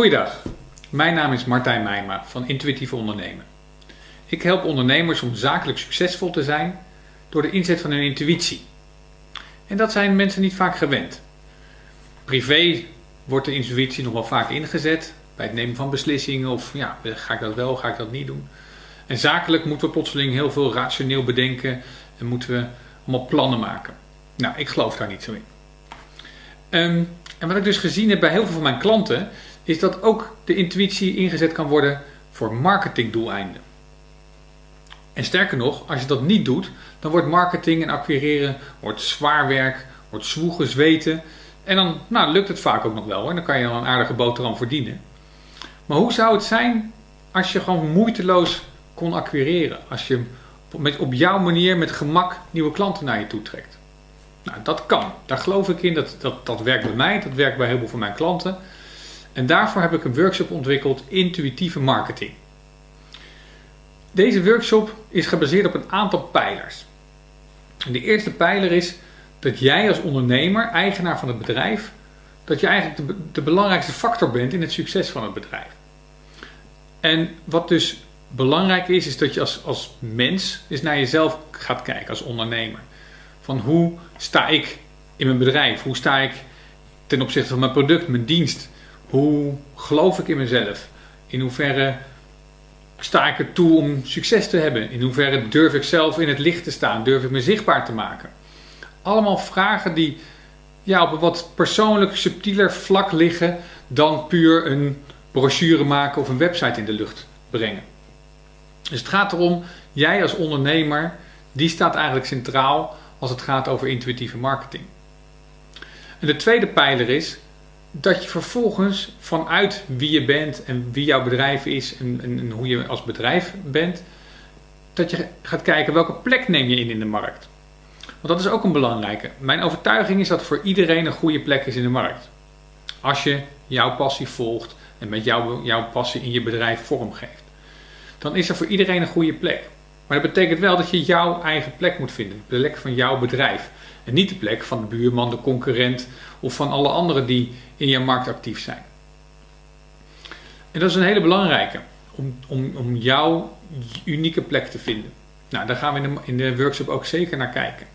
Goeiedag, mijn naam is Martijn Meijma van Intuïtief Ondernemen. Ik help ondernemers om zakelijk succesvol te zijn door de inzet van hun intuïtie. En dat zijn mensen niet vaak gewend. Privé wordt de intuïtie nog wel vaak ingezet bij het nemen van beslissingen of ja, ga ik dat wel, ga ik dat niet doen. En zakelijk moeten we plotseling heel veel rationeel bedenken en moeten we allemaal plannen maken. Nou, ik geloof daar niet zo in. Um, en wat ik dus gezien heb bij heel veel van mijn klanten, is dat ook de intuïtie ingezet kan worden voor marketingdoeleinden. En sterker nog, als je dat niet doet, dan wordt marketing en acquireren wordt zwaar werk, wordt zwoegen, zweten. En dan nou, lukt het vaak ook nog wel hoor. Dan kan je dan een aardige boterham verdienen. Maar hoe zou het zijn als je gewoon moeiteloos kon acquireren? Als je met, op jouw manier met gemak nieuwe klanten naar je toe trekt? Nou, dat kan. Daar geloof ik in. Dat, dat, dat werkt bij mij. Dat werkt bij heel veel van mijn klanten. En daarvoor heb ik een workshop ontwikkeld, intuïtieve marketing. Deze workshop is gebaseerd op een aantal pijlers. de eerste pijler is dat jij als ondernemer, eigenaar van het bedrijf, dat je eigenlijk de, de belangrijkste factor bent in het succes van het bedrijf. En wat dus belangrijk is, is dat je als, als mens eens naar jezelf gaat kijken als ondernemer. Van hoe sta ik in mijn bedrijf? Hoe sta ik ten opzichte van mijn product, mijn dienst? Hoe geloof ik in mezelf? In hoeverre sta ik er toe om succes te hebben? In hoeverre durf ik zelf in het licht te staan? Durf ik me zichtbaar te maken? Allemaal vragen die ja, op een wat persoonlijk subtieler vlak liggen dan puur een brochure maken of een website in de lucht brengen. Dus het gaat erom, jij als ondernemer, die staat eigenlijk centraal als het gaat over intuïtieve marketing. En de tweede pijler is dat je vervolgens vanuit wie je bent en wie jouw bedrijf is en, en, hoe je als bedrijf bent, dat je gaat kijken welke plek neem je in in de markt. Want dat is ook een belangrijke. Mijn overtuiging is dat voor iedereen een goede plek is in de markt. Als je jouw passie volgt en met jouw, jouw passie in je bedrijf vormgeeft. Dan is er voor iedereen een goede plek. Maar dat betekent wel dat je jouw eigen plek moet vinden. De plek van jouw bedrijf. En niet de plek van de buurman, de concurrent of van alle anderen die in je markt actief zijn. En dat is een hele belangrijke. Om, om, om jouw unieke plek te vinden. Nou, daar gaan we in de, in de workshop ook zeker naar kijken.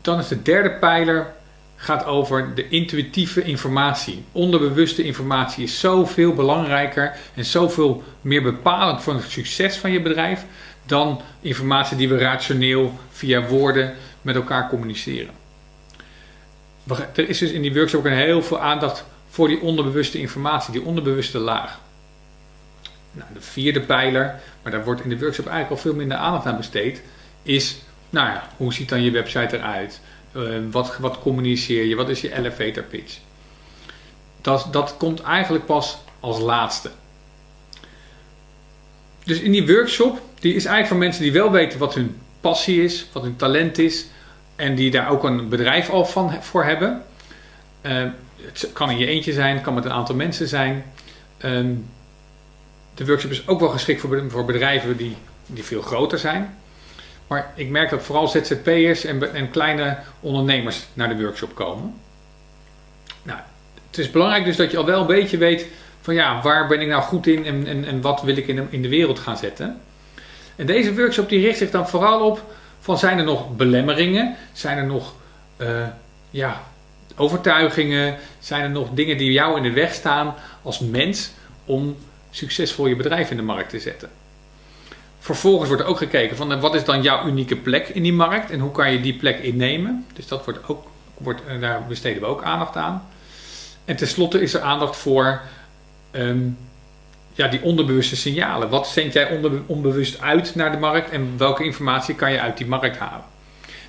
Dan is de derde pijler gaat over de intuïtieve informatie. Onderbewuste informatie is zoveel belangrijker en zoveel meer bepalend voor het succes van je bedrijf dan informatie die we rationeel via woorden met elkaar communiceren. Er is dus in die workshop ook heel veel aandacht voor die onderbewuste informatie, die onderbewuste laag. Nou, de vierde pijler, maar daar wordt in de workshop eigenlijk al veel minder aandacht aan besteed, is, nou ja, hoe ziet dan je website eruit? Uh, wat, wat communiceer je? Wat is je elevator pitch? Dat, dat komt eigenlijk pas als laatste. Dus in die workshop, die is eigenlijk voor mensen die wel weten wat hun passie is, wat hun talent is, en die daar ook een bedrijf al van voor hebben. Uh, het kan in je eentje zijn, het kan met een aantal mensen zijn. Uh, de workshop is ook wel geschikt voor, voor bedrijven die, die veel groter zijn. Maar ik merk dat vooral ZZP'ers en, en kleine ondernemers naar de workshop komen. Nou, het is belangrijk dus dat je al wel een beetje weet van ja, waar ben ik nou goed in en, en, en wat wil ik in de, in de wereld gaan zetten. En deze workshop die richt zich dan vooral op van zijn er nog belemmeringen, zijn er nog uh, ja, overtuigingen, zijn er nog dingen die jou in de weg staan als mens om succesvol je bedrijf in de markt te zetten. Vervolgens wordt er ook gekeken van eh, wat is dan jouw unieke plek in die markt en hoe kan je die plek innemen. Dus dat wordt ook, wordt, eh, daar besteden we ook aandacht aan. En tenslotte is er aandacht voor um, ja, die onderbewuste signalen. Wat zend jij onbewust uit naar de markt en welke informatie kan je uit die markt halen?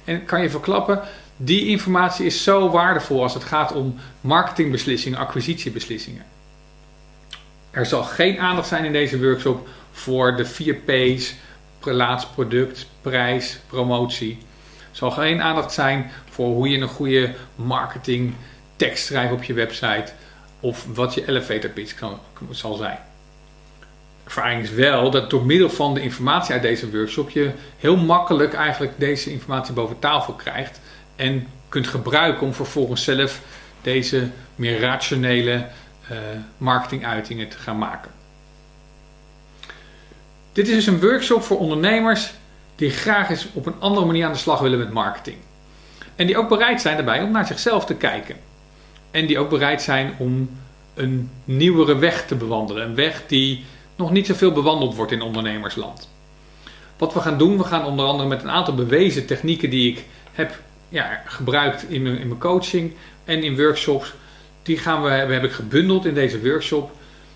En kan je verklappen, die informatie is zo waardevol als het gaat om marketingbeslissingen, acquisitiebeslissingen. Er zal geen aandacht zijn in deze workshop voor de 4 P's, laatst product, prijs, promotie. Er zal geen aandacht zijn voor hoe je een goede marketing tekst schrijft op je website of wat je elevator pitch zal zijn. Ervaring is wel dat door middel van de informatie uit deze workshop je heel makkelijk eigenlijk deze informatie boven tafel krijgt en kunt gebruiken om vervolgens zelf deze meer rationele uh, marketinguitingen te gaan maken. Dit is dus een workshop voor ondernemers die graag eens op een andere manier aan de slag willen met marketing. En die ook bereid zijn daarbij om naar zichzelf te kijken. En die ook bereid zijn om een nieuwere weg te bewandelen. Een weg die nog niet zoveel bewandeld wordt in ondernemersland. Wat we gaan doen, we gaan onder andere met een aantal bewezen technieken die ik heb ja, gebruikt in mijn, in mijn coaching en in workshops. Die gaan we, heb ik gebundeld in deze workshop.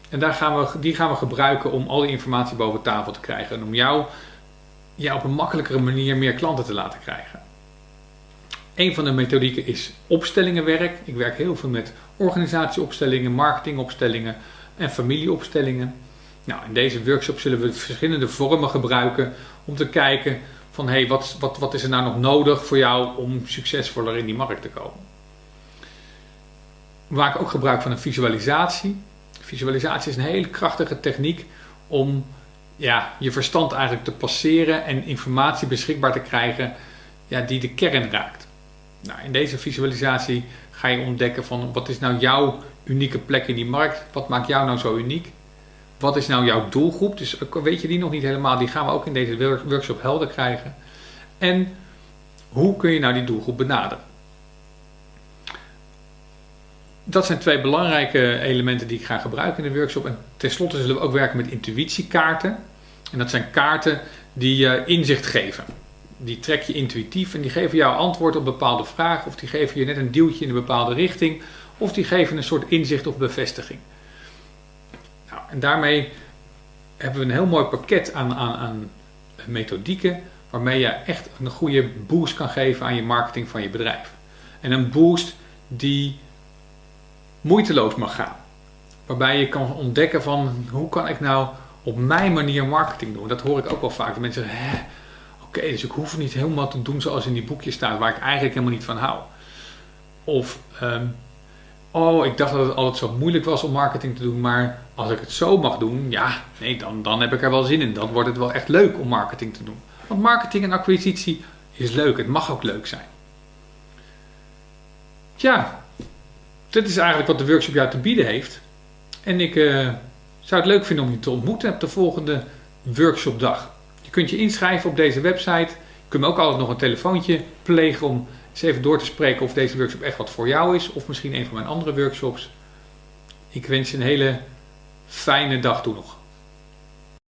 En daar gaan we, die gaan we gebruiken om al die informatie boven tafel te krijgen. En om jou ja, op een makkelijkere manier meer klanten te laten krijgen. Een van de methodieken is opstellingenwerk. Ik werk heel veel met organisatieopstellingen, marketingopstellingen en familieopstellingen. Nou, in deze workshop zullen we verschillende vormen gebruiken om te kijken van hey, wat, wat, wat is er nou nog nodig voor jou om succesvoller in die markt te komen. We maken ook gebruik van een visualisatie. Visualisatie is een hele krachtige techniek om ja, je verstand eigenlijk te passeren en informatie beschikbaar te krijgen ja, die de kern raakt. Nou, in deze visualisatie ga je ontdekken van wat is nou jouw unieke plek in die markt? Wat maakt jou nou zo uniek? Wat is nou jouw doelgroep? Dus weet je die nog niet helemaal, die gaan we ook in deze workshop helder krijgen. En hoe kun je nou die doelgroep benaderen? Dat zijn twee belangrijke elementen die ik ga gebruiken in de workshop. En tenslotte zullen we ook werken met intuïtiekaarten. En dat zijn kaarten die je inzicht geven. Die trek je intuïtief en die geven jou antwoord op bepaalde vragen. Of die geven je net een duwtje in een bepaalde richting. Of die geven een soort inzicht of bevestiging. Nou, en daarmee hebben we een heel mooi pakket aan, aan, aan methodieken. Waarmee je echt een goede boost kan geven aan je marketing van je bedrijf. En een boost die moeiteloos mag gaan. Waarbij je kan ontdekken van hoe kan ik nou op mijn manier marketing doen. Dat hoor ik ook wel vaak. De mensen zeggen, oké, dus ik hoef niet helemaal te doen zoals in die boekjes staat, waar ik eigenlijk helemaal niet van hou. Of, ehm, oh, ik dacht dat het altijd zo moeilijk was om marketing te doen, maar als ik het zo mag doen, ja, nee, dan, dan heb ik er wel zin in. Dan wordt het wel echt leuk om marketing te doen. Want marketing en acquisitie is leuk, het mag ook leuk zijn. Tja, dit is eigenlijk wat de workshop jou te bieden heeft. En ik uh, zou het leuk vinden om je te ontmoeten op de volgende workshopdag. Kunt je inschrijven op deze website. Je kunt me ook altijd nog een telefoontje plegen om eens even door te spreken of deze workshop echt wat voor jou is. Of misschien een van mijn andere workshops. Ik wens je een hele fijne dag toe nog.